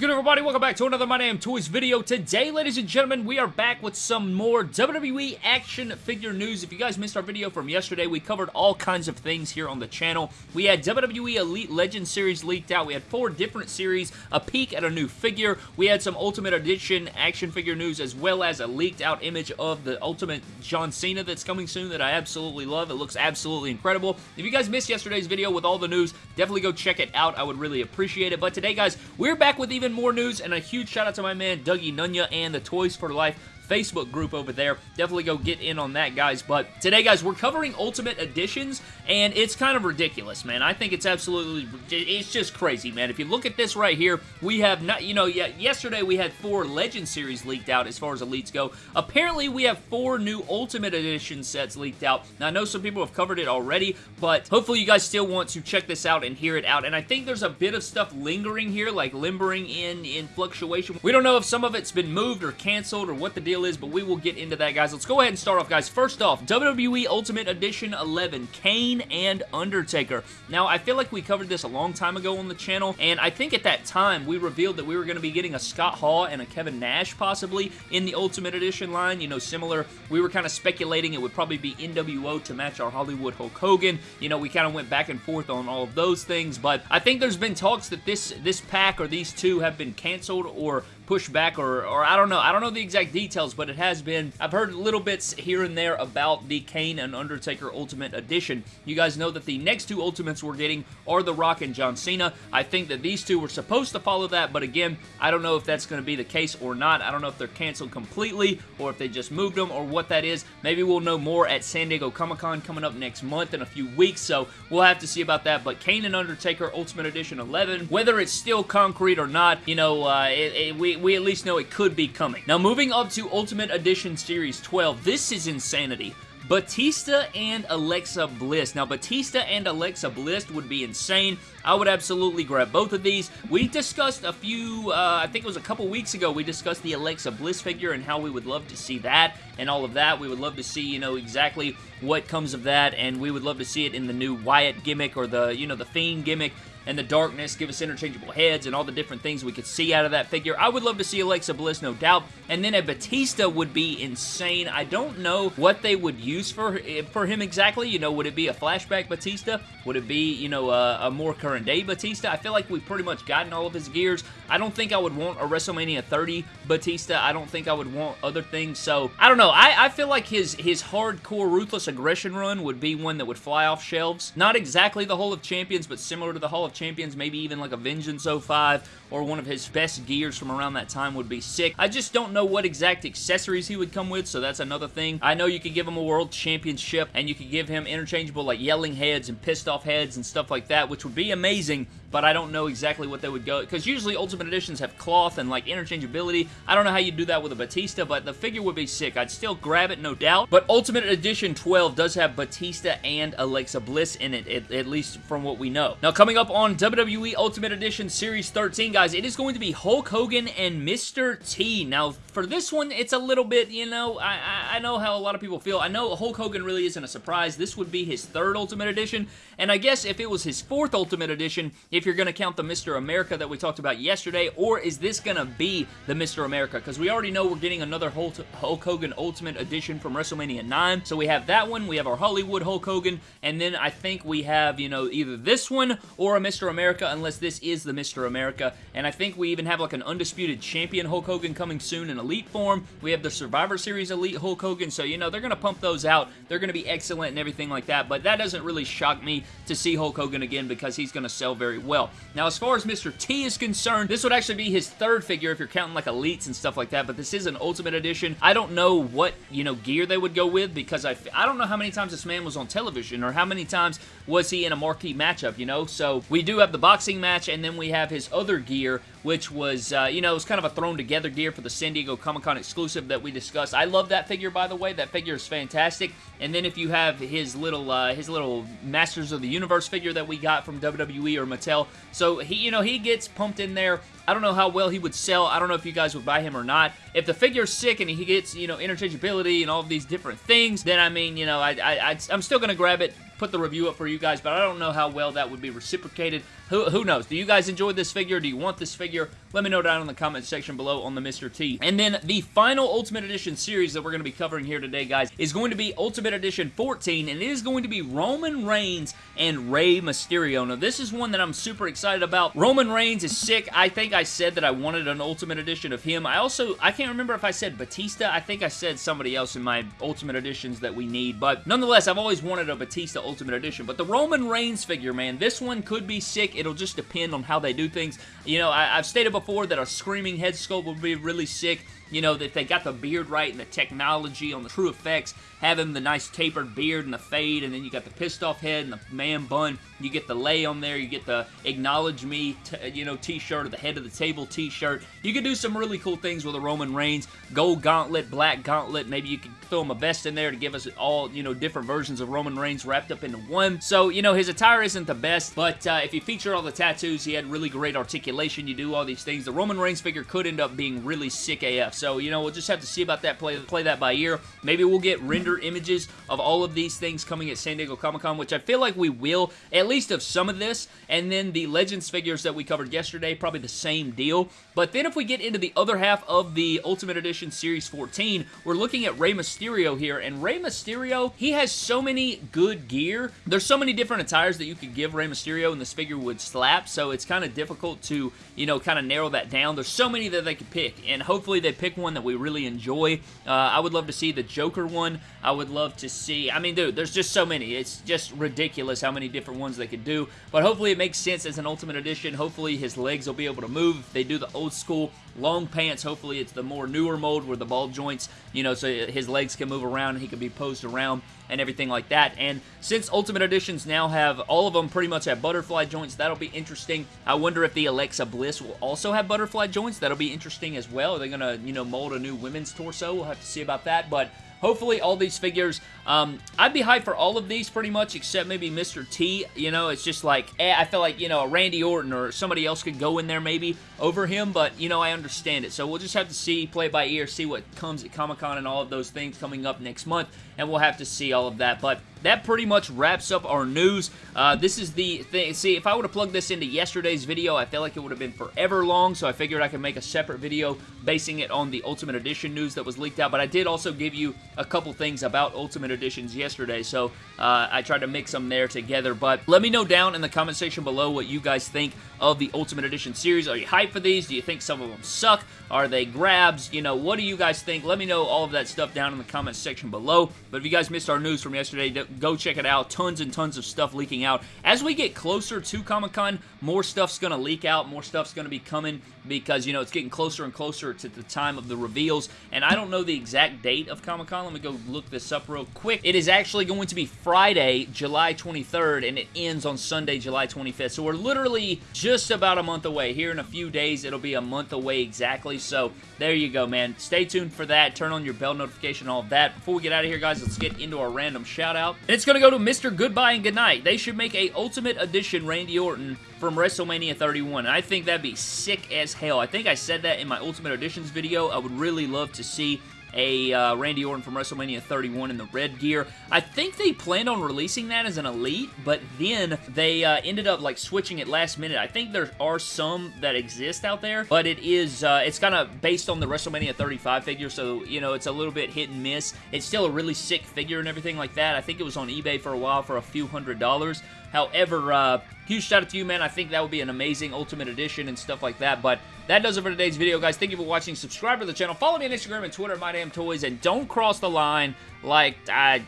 good, everybody? Welcome back to another My Damn Toys video. Today, ladies and gentlemen, we are back with some more WWE action figure news. If you guys missed our video from yesterday, we covered all kinds of things here on the channel. We had WWE Elite Legend Series leaked out. We had four different series, a peek at a new figure. We had some Ultimate Edition action figure news, as well as a leaked out image of the Ultimate John Cena that's coming soon that I absolutely love. It looks absolutely incredible. If you guys missed yesterday's video with all the news, definitely go check it out. I would really appreciate it. But today, guys, we're back with even more news, and a huge shout out to my man Dougie Nunya and the Toys for Life Facebook group over there. Definitely go get in on that, guys. But today, guys, we're covering Ultimate Editions, and it's kind of ridiculous, man. I think it's absolutely, it's just crazy, man. If you look at this right here, we have not, you know, yesterday we had four Legend Series leaked out as far as Elites go. Apparently, we have four new Ultimate Edition sets leaked out. Now, I know some people have covered it already, but hopefully you guys still want to check this out and hear it out. And I think there's a bit of stuff lingering here, like limbering in, in fluctuation. We don't know if some of it's been moved or canceled or what the deal is, but we will get into that, guys. Let's go ahead and start off, guys. First off, WWE Ultimate Edition 11, Kane and Undertaker. Now, I feel like we covered this a long time ago on the channel, and I think at that time we revealed that we were going to be getting a Scott Hall and a Kevin Nash, possibly, in the Ultimate Edition line. You know, similar. We were kind of speculating it would probably be NWO to match our Hollywood Hulk Hogan. You know, we kind of went back and forth on all of those things, but I think there's been talks that this, this pack or these two have been canceled or pushed back or, or I don't know. I don't know the exact details, but it has been. I've heard little bits here and there about the Kane and Undertaker Ultimate Edition. You guys know that the next two Ultimates we're getting are The Rock and John Cena. I think that these two were supposed to follow that, but again, I don't know if that's going to be the case or not. I don't know if they're canceled completely or if they just moved them or what that is. Maybe we'll know more at San Diego Comic-Con coming up next month in a few weeks, so we'll have to see about that. But Kane and Undertaker Ultimate Edition 11, whether it's still concrete or not, you know, uh, it, it, we, we at least know it could be coming. Now, moving up to Ultimate Edition Series 12, this is insanity. Batista and Alexa Bliss. Now, Batista and Alexa Bliss would be insane. I would absolutely grab both of these. We discussed a few, uh, I think it was a couple weeks ago, we discussed the Alexa Bliss figure and how we would love to see that and all of that. We would love to see, you know, exactly what comes of that, and we would love to see it in the new Wyatt gimmick or the, you know, the Fiend gimmick and the darkness, give us interchangeable heads and all the different things we could see out of that figure. I would love to see Alexa Bliss, no doubt. And then a Batista would be insane. I don't know what they would use for, eh, for him exactly. You know, would it be a flashback Batista? Would it be, you know, a, a more current day Batista? I feel like we've pretty much gotten all of his gears. I don't think I would want a WrestleMania 30 Batista. I don't think I would want other things. So, I don't know. I, I feel like his, his hardcore Ruthless Aggression run would be one that would fly off shelves. Not exactly the Hall of Champions, but similar to the Hall of Champions, maybe even like a Vengeance 05 or one of his best gears from around that time would be sick. I just don't know what exact accessories he would come with, so that's another thing. I know you could give him a World Championship and you could give him interchangeable like yelling heads and pissed off heads and stuff like that, which would be amazing, but I don't know exactly what they would go, because usually Ultimate Editions have cloth and like interchangeability. I don't know how you'd do that with a Batista, but the figure would be sick. I'd still grab it, no doubt, but Ultimate Edition 12 does have Batista and Alexa Bliss in it, at, at least from what we know. Now, coming up on WWE Ultimate Edition Series 13, guys, it is going to be Hulk Hogan and Mr. T. Now, for this one, it's a little bit, you know, I, I, I know how a lot of people feel. I know Hulk Hogan really isn't a surprise. This would be his third Ultimate Edition, and I guess if it was his fourth Ultimate Edition, if you're going to count the Mr. America that we talked about yesterday, or is this going to be the Mr. America? Because we already know we're getting another Hulk Hogan Ultimate Edition from WrestleMania 9, so we have that one, we have our Hollywood Hulk Hogan, and then I think we have, you know, either this one or a Mr. America, unless this is the Mr. America, and I think we even have like an Undisputed Champion Hulk Hogan coming soon in Elite form. We have the Survivor Series Elite Hulk Hogan, so, you know, they're going to pump those out. They're going to be excellent and everything like that, but that doesn't really shock me to see Hulk Hogan again because he's going to sell very well. Now, as far as Mr. T is concerned, this would actually be his third figure if you're counting like Elites and stuff like that, but this is an Ultimate Edition. I don't know what, you know, gear they would go with because I, I don't know how many times this man was on television or how many times was he in a marquee matchup, you know? So, we do have the boxing match and then we have his other gear which was, uh, you know, it was kind of a thrown together gear for the San Diego Comic-Con exclusive that we discussed. I love that figure, by the way. That figure is fantastic. And then if you have his little, uh, his little Masters of the Universe figure that we got from WWE or Mattel, so he, you know, he gets pumped in there. I don't know how well he would sell. I don't know if you guys would buy him or not. If the figure's sick and he gets, you know, interchangeability and all of these different things, then I mean, you know, I, I, I'm still going to grab it put the review up for you guys, but I don't know how well that would be reciprocated. Who, who knows? Do you guys enjoy this figure? Do you want this figure? Let me know down in the comment section below on the Mr. T. And then the final Ultimate Edition series that we're going to be covering here today, guys, is going to be Ultimate Edition 14, and it is going to be Roman Reigns and Rey Mysterio. Now, this is one that I'm super excited about. Roman Reigns is sick. I think I said that I wanted an Ultimate Edition of him. I also, I can't remember if I said Batista. I think I said somebody else in my Ultimate Editions that we need, but nonetheless, I've always wanted a Batista Ultimate Edition. But the Roman Reigns figure, man, this one could be sick. It'll just depend on how they do things. You know, I, I've stated before that a screaming head sculpt would be really sick you know, that they got the beard right and the technology on the TrueFX, having the nice tapered beard and the fade, and then you got the pissed off head and the man bun. You get the lei on there, you get the acknowledge me, you know, t-shirt or the head of the table t-shirt. You could do some really cool things with a Roman Reigns. Gold gauntlet, black gauntlet. Maybe you could throw him a vest in there to give us all, you know, different versions of Roman Reigns wrapped up into one. So, you know, his attire isn't the best, but uh, if you feature all the tattoos, he had really great articulation. You do all these things. The Roman Reigns figure could end up being really sick AF. So, you know, we'll just have to see about that, play, play that by ear. Maybe we'll get render images of all of these things coming at San Diego Comic-Con, which I feel like we will, at least of some of this. And then the Legends figures that we covered yesterday, probably the same deal. But then if we get into the other half of the Ultimate Edition Series 14, we're looking at Rey Mysterio here. And Rey Mysterio, he has so many good gear. There's so many different attires that you could give Rey Mysterio and this figure would slap. So it's kind of difficult to, you know, kind of narrow that down. There's so many that they could pick. And hopefully they pick one that we we really enjoy. Uh, I would love to see the Joker one. I would love to see... I mean, dude, there's just so many. It's just ridiculous how many different ones they could do. But hopefully it makes sense as an Ultimate Edition. Hopefully his legs will be able to move. If they do the old school long pants, hopefully it's the more newer mold where the ball joints, you know, so his legs can move around and he can be posed around and everything like that. And since Ultimate Editions now have, all of them pretty much have butterfly joints, that'll be interesting. I wonder if the Alexa Bliss will also have butterfly joints. That'll be interesting as well. Are they going to, you know, mold a new women's torso? We'll have to see about that. But hopefully all these figures, um, I'd be hyped for all of these pretty much except maybe Mr. T. You know, it's just like, eh, I feel like, you know, Randy Orton or somebody else could go in there maybe over him, but, you know, I understand it. So we'll just have to see, play by ear, see what comes at Comic-Con and all of those things coming up next month, and we'll have to see all of that. But that pretty much wraps up our news. Uh, this is the thing. See, if I would have plugged this into yesterday's video, I feel like it would have been forever long, so I figured I could make a separate video basing it on the Ultimate Edition news that was leaked out, but I did also give you a couple things about Ultimate Editions yesterday, so uh, I tried to mix them there together, but let me know down in the comment section below what you guys think of the Ultimate Edition series. Are you hyped for these? Do you think some of them suck? Are they grabs? You know, what do you guys think? Let me know all of that stuff down in the comment section below, but if you guys missed our news from yesterday, go check it out. Tons and tons of stuff leaking out. As we get closer to Comic-Con, more stuff's going to leak out. More stuff's going to be coming because, you know, it's getting closer and closer to the time of the reveals. And I don't know the exact date of Comic-Con. Let me go look this up real quick. It is actually going to be Friday, July 23rd, and it ends on Sunday, July 25th. So we're literally just about a month away. Here in a few days, it'll be a month away exactly. So there you go, man. Stay tuned for that. Turn on your bell notification, all that. Before we get out of here, guys, let's get into our random shout-out. And it's going to go to Mr. Goodbye and Goodnight. They should make a Ultimate Edition Randy Orton from WrestleMania 31. And I think that'd be sick as hell. I think I said that in my Ultimate Editions video. I would really love to see a uh, Randy Orton from WrestleMania 31 in the red gear. I think they planned on releasing that as an Elite, but then they uh, ended up like switching it last minute. I think there are some that exist out there, but it is, uh, it's kind of based on the WrestleMania 35 figure, so, you know, it's a little bit hit and miss. It's still a really sick figure and everything like that. I think it was on eBay for a while for a few hundred dollars. However, uh, huge shout out to you, man. I think that would be an amazing Ultimate Edition and stuff like that. But that does it for today's video, guys. Thank you for watching. Subscribe to the channel. Follow me on Instagram and Twitter, My Damn Toys. And don't cross the line like I...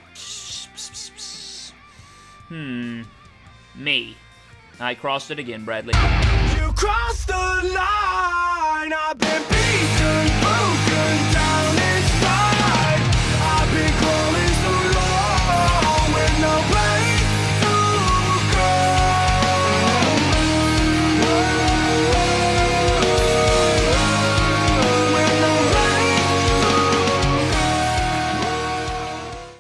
Hmm. Me. I crossed it again, Bradley. You crossed the line. I've been beaten, broken.